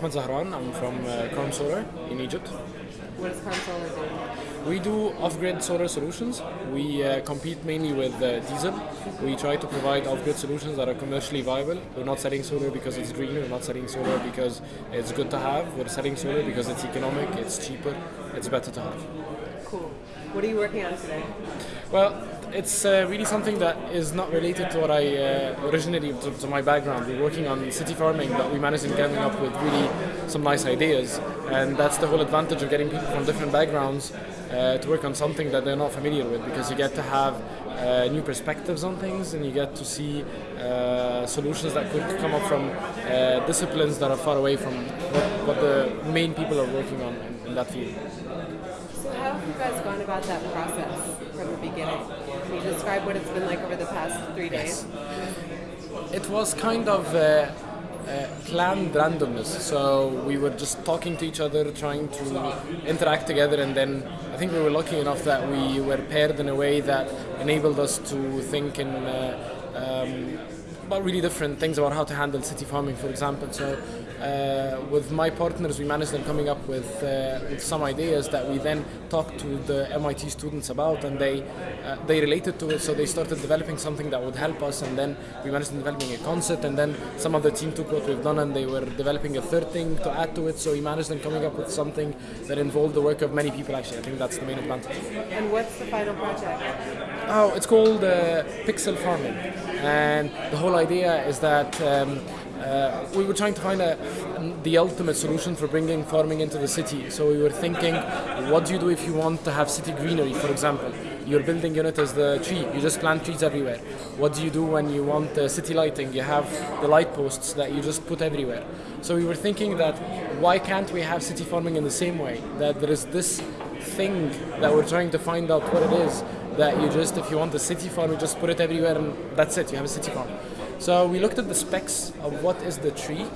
Ahmed Zahran. I'm from uh, Karm Solar in Egypt. What does Karm Solar do? We do off-grid solar solutions. We uh, compete mainly with uh, diesel. We try to provide off-grid solutions that are commercially viable. We're not selling solar because it's green. We're not selling solar because it's good to have. We're selling solar because it's economic, it's cheaper, it's better to have. Cool. What are you working on today? Well, it's uh, really something that is not related to what I uh, originally to, to, my background. We're working on city farming, but we managed in coming up with really some nice ideas, and that's the whole advantage of getting people from different backgrounds uh, to work on something that they're not familiar with, because you get to have uh, new perspectives on things, and you get to see uh, solutions that could come up from uh, disciplines that are far away from what, what the main people are working on in, in that field. So how have you guys gone about that process from the beginning? Can you describe what it's been like over the past three days? Yes. It was kind of uh, uh, planned randomness. So we were just talking to each other, trying to interact together, and then I think we were lucky enough that we were paired in a way that enabled us to think in. Uh, um, about really different things about how to handle city farming, for example. So, uh, with my partners, we managed them coming up with, uh, with some ideas that we then talked to the MIT students about, and they uh, they related to it. So they started developing something that would help us, and then we managed developing a concept, and then some of the team took what we've done, and they were developing a third thing to add to it. So we managed them coming up with something that involved the work of many people. Actually, I think that's the main advantage. And what's the final project? Oh, it's called uh, Pixel Farming, and the whole idea is that um, uh, we were trying to find a, the ultimate solution for bringing farming into the city. So we were thinking, what do you do if you want to have city greenery, for example? Your building unit is the tree. You just plant trees everywhere. What do you do when you want uh, city lighting? You have the light posts that you just put everywhere. So we were thinking that why can't we have city farming in the same way? That there is this thing that we're trying to find out what it is that you just, if you want a city farm, you just put it everywhere and that's it, you have a city farm. So we looked at the specs of what is the tree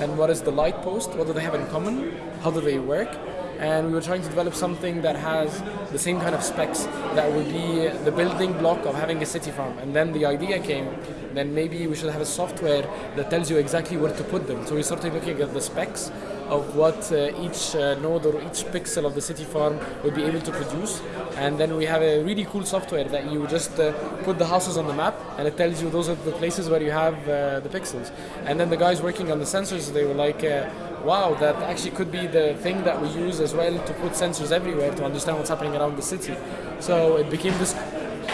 and what is the light post, what do they have in common, how do they work, and we were trying to develop something that has the same kind of specs that would be the building block of having a city farm. And then the idea came, then maybe we should have a software that tells you exactly where to put them. So we started looking at the specs of what uh, each uh, node or each pixel of the city farm would be able to produce. And then we have a really cool software that you just uh, put the houses on the map and it tells you those are the places where you have the pixels. And then the guys working on the sensors, they were like, wow, that actually could be the thing that we use as well to put sensors everywhere to understand what's happening around the city. So it became this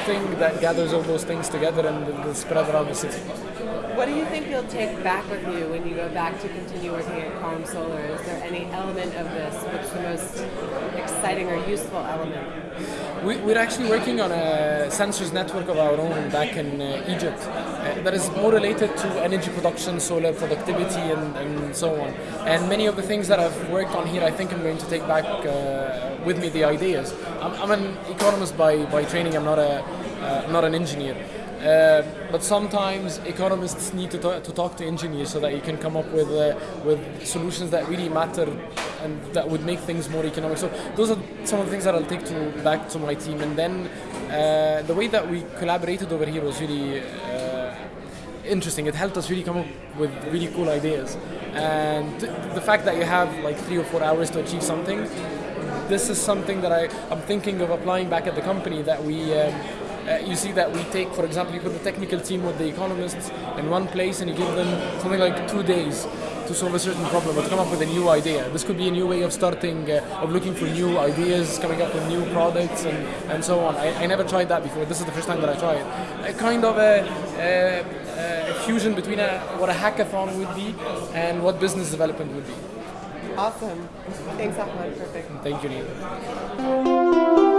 thing that gathers all those things together and spread around the city. What do you think you'll take back with you when you go back to continue working at Karm Solar? Is there any element of this which the most exciting or useful element? We, we're actually working on a sensors network of our own back in uh, Egypt uh, that is more related to energy production, solar productivity, and, and, so on. And many of the things that I've worked on here, I think I'm going to take back uh, with me the ideas. I'm, I'm, an economist by, by training, I'm not, a, uh, not an engineer. Uh, but sometimes economists need to, talk, to talk to engineers so that you can come up with uh, with solutions that really matter and that would make things more economic. So those are some of the things that I'll take to back to my team. And then uh, the way that we collaborated over here was really uh, interesting. It helped us really come up with really cool ideas. And the fact that you have like three or four hours to achieve something, this is something that I, I'm thinking of applying back at the company that we. Um, uh, you see that we take, for example, you put the technical team with the economists in one place and you give them something like two days to solve a certain problem or to come up with a new idea. This could be a new way of starting, uh, of looking for new ideas, coming up with new products and, and so on. I, I never tried that before. This is the first time that I tried. A kind of a, a, a fusion between a, what a hackathon would be and what business development would be. Awesome. Thanks, Ahmed. Perfect. Thank you, Neil.